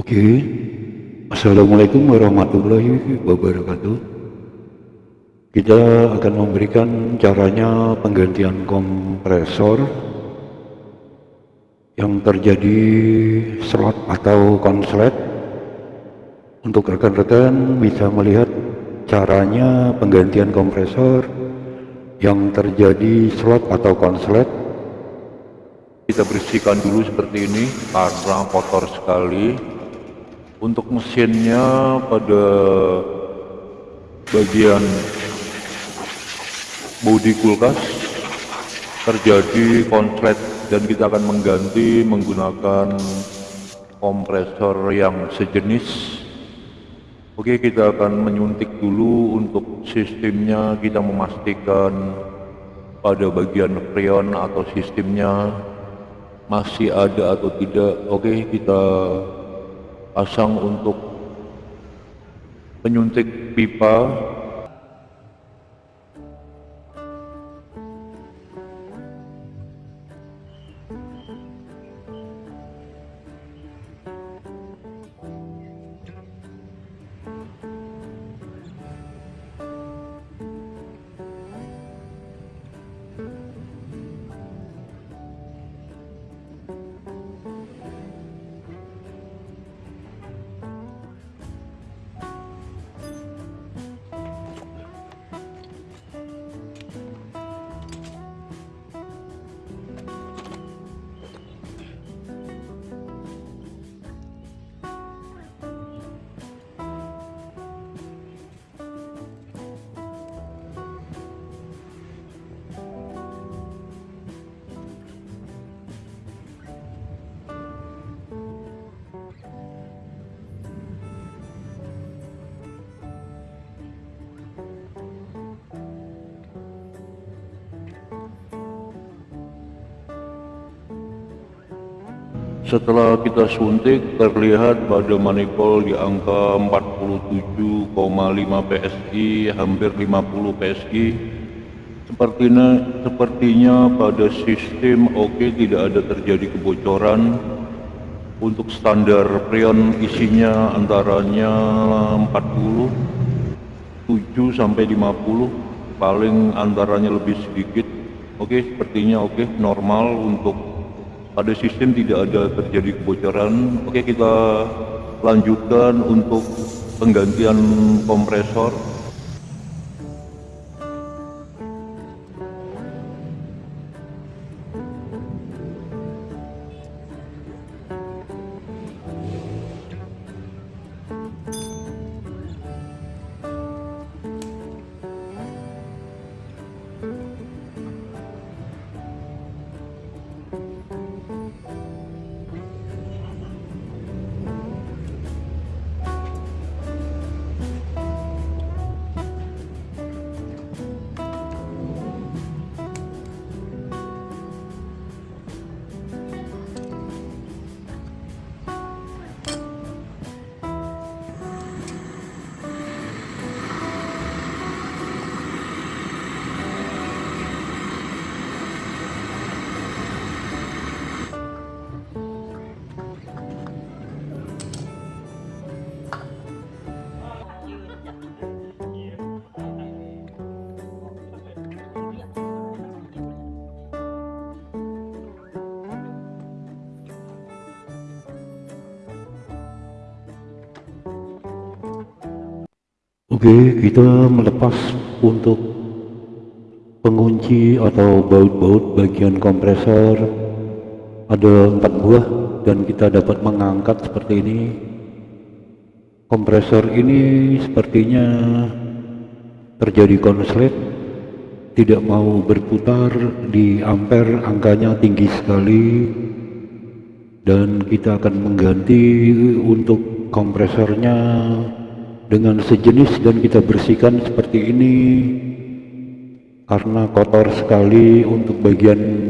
Oke, Assalamualaikum warahmatullahi wabarakatuh. Kita akan memberikan caranya penggantian kompresor yang terjadi slot atau konslet. Untuk rekan-rekan bisa melihat caranya penggantian kompresor yang terjadi slot atau konslet kita bersihkan dulu seperti ini karena kotor sekali untuk mesinnya pada bagian bodi kulkas terjadi konslet dan kita akan mengganti menggunakan kompresor yang sejenis. Oke kita akan menyuntik dulu untuk sistemnya. Kita memastikan pada bagian freon atau sistemnya masih ada atau tidak. Oke kita pasang untuk penyuntik pipa Setelah kita suntik terlihat pada manifold di angka 47,5 PSI hampir 50 PSI sepertinya sepertinya pada sistem oke tidak ada terjadi kebocoran. Untuk standar freon isinya antaranya 40 7 sampai 50 paling antaranya lebih sedikit. Oke okay, sepertinya oke okay, normal untuk pada sistem tidak ada terjadi kebocoran. Oke kita lanjutkan untuk penggantian kompresor Oke, kita melepas untuk pengunci atau baut-baut bagian kompresor. Ada empat buah dan kita dapat mengangkat seperti ini. Kompresor ini sepertinya terjadi konslet tidak mau berputar di ampere angkanya tinggi sekali. Dan kita akan mengganti untuk kompresornya dengan sejenis dan kita bersihkan seperti ini. Karena kotor sekali untuk bagian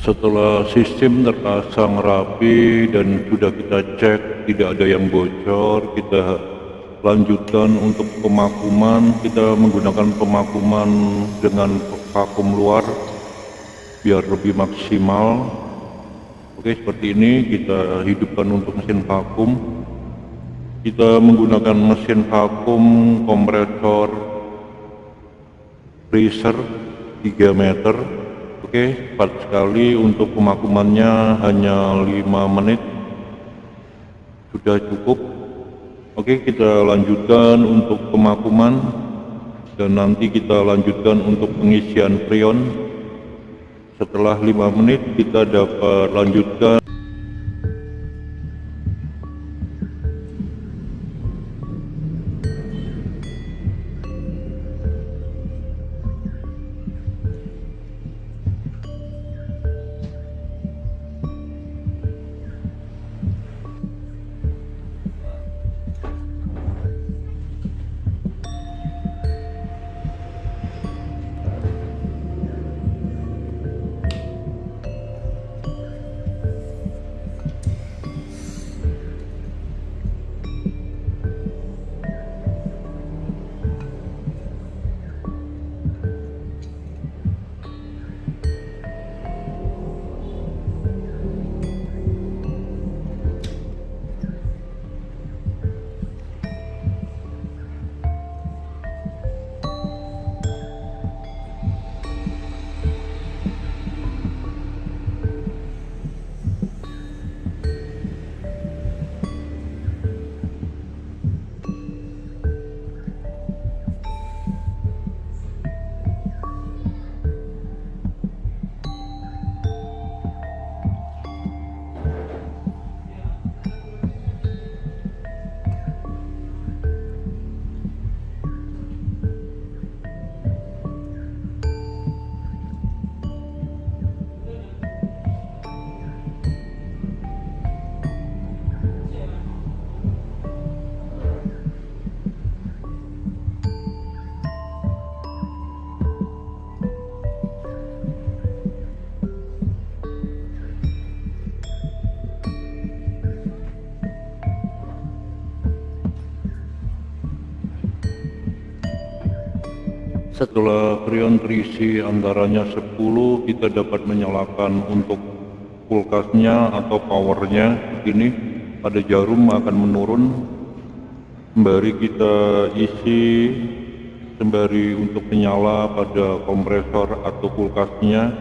setelah sistem terpasang rapi dan sudah kita cek tidak ada yang bocor kita lanjutkan untuk pemakuman. Kita menggunakan pemakuman dengan vakum luar biar lebih maksimal. Oke seperti ini kita hidupkan untuk mesin vakum. Kita menggunakan mesin vakum kompresor freezer 3 meter oke cepat sekali untuk pemakumannya hanya 5 menit. Sudah cukup. Oke kita lanjutkan untuk pemakuman. Dan nanti kita lanjutkan untuk pengisian freon setelah 5 menit kita dapat lanjutkan setelah freon terisi antaranya 10 kita dapat menyalakan untuk kulkasnya atau powernya. Ini pada jarum akan menurun. Sembari kita isi sembari untuk menyala pada kompresor atau kulkasnya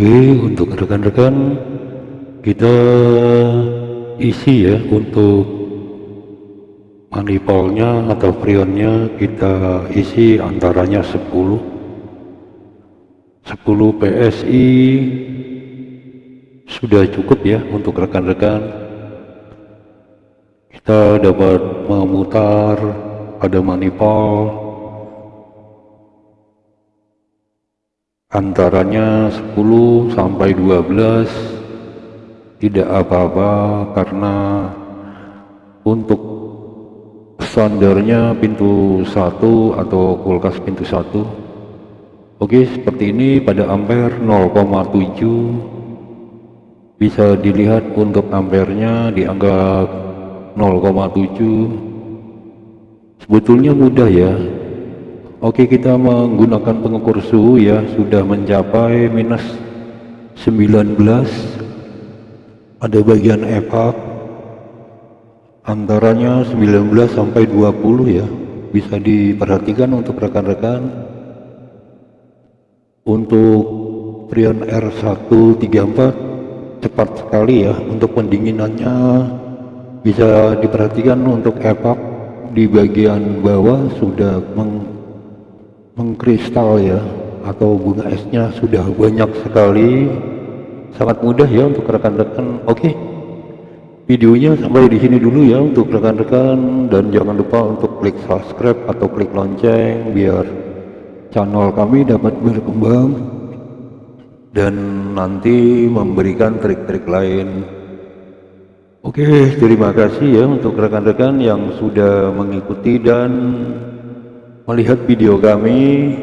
Oke, untuk rekan-rekan kita isi ya untuk manifolnya atau freonnya kita isi antaranya 10 10 PSI sudah cukup ya untuk rekan-rekan. Kita dapat memutar pada manifold antaranya 10 sampai 12 tidak apa-apa karena untuk standarnya pintu satu atau kulkas pintu satu. Oke seperti ini pada ampere 0,7 bisa dilihat untuk ampernya dianggap 0,7 sebetulnya mudah ya oke kita menggunakan pengukur suhu ya. Sudah mencapai minus 19 ada bagian evap antaranya 19 sampai 20 ya. Bisa diperhatikan untuk rekan-rekan. Untuk Prion R134 cepat sekali ya. Untuk pendinginannya bisa diperhatikan untuk evap di bagian bawah sudah meng mengkristal ya atau bunga esnya sudah banyak sekali. Sangat mudah ya untuk rekan-rekan. Oke videonya sampai di sini dulu ya untuk rekan-rekan. Dan jangan lupa untuk klik subscribe atau klik lonceng biar channel kami dapat berkembang. Dan nanti memberikan trik-trik lain. Oke terima kasih ya untuk rekan-rekan yang sudah mengikuti dan melihat video kami